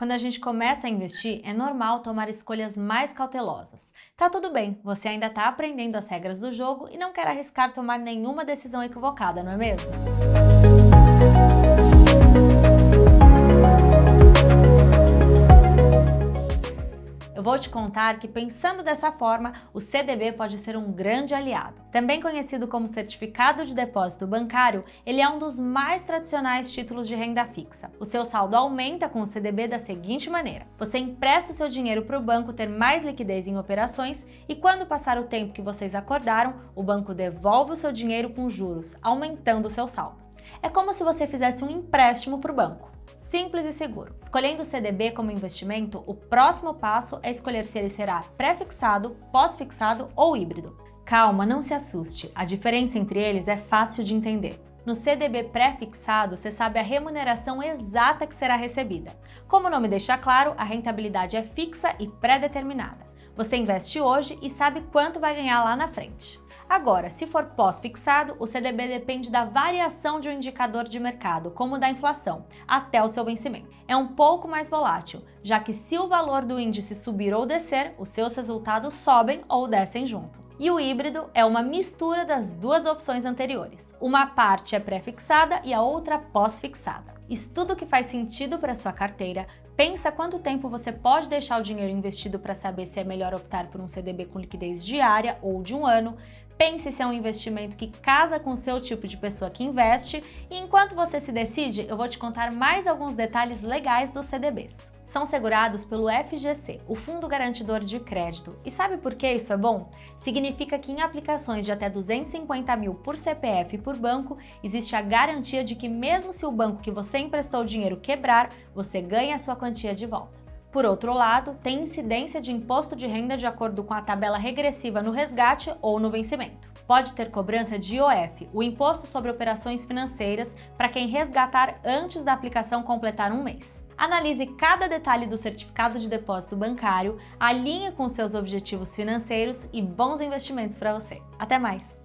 Quando a gente começa a investir, é normal tomar escolhas mais cautelosas. Tá tudo bem, você ainda está aprendendo as regras do jogo e não quer arriscar tomar nenhuma decisão equivocada, não é mesmo? Te contar que pensando dessa forma, o CDB pode ser um grande aliado. Também conhecido como Certificado de Depósito Bancário, ele é um dos mais tradicionais títulos de renda fixa. O seu saldo aumenta com o CDB da seguinte maneira. Você empresta seu dinheiro para o banco ter mais liquidez em operações e quando passar o tempo que vocês acordaram, o banco devolve o seu dinheiro com juros, aumentando o seu saldo. É como se você fizesse um empréstimo para o banco simples e seguro. Escolhendo o CDB como investimento, o próximo passo é escolher se ele será pré-fixado, pós-fixado ou híbrido. Calma, não se assuste, a diferença entre eles é fácil de entender. No CDB pré-fixado, você sabe a remuneração exata que será recebida. Como o nome deixa claro, a rentabilidade é fixa e pré-determinada. Você investe hoje e sabe quanto vai ganhar lá na frente. Agora, se for pós-fixado, o CDB depende da variação de um indicador de mercado, como o da inflação, até o seu vencimento. É um pouco mais volátil, já que se o valor do índice subir ou descer, os seus resultados sobem ou descem junto. E o híbrido é uma mistura das duas opções anteriores. Uma parte é pré-fixada e a outra pós-fixada. Estuda o que faz sentido para sua carteira, pensa quanto tempo você pode deixar o dinheiro investido para saber se é melhor optar por um CDB com liquidez diária ou de um ano, pense se é um investimento que casa com o seu tipo de pessoa que investe e enquanto você se decide, eu vou te contar mais alguns detalhes legais dos CDBs. São segurados pelo FGC, o Fundo Garantidor de Crédito. E sabe por que isso é bom? Significa que em aplicações de até 250 mil por CPF e por banco, existe a garantia de que mesmo se o banco que você emprestou o dinheiro quebrar, você ganha a sua quantia de volta. Por outro lado, tem incidência de imposto de renda de acordo com a tabela regressiva no resgate ou no vencimento. Pode ter cobrança de IOF, o Imposto sobre Operações Financeiras, para quem resgatar antes da aplicação completar um mês. Analise cada detalhe do certificado de depósito bancário, alinhe com seus objetivos financeiros e bons investimentos para você. Até mais!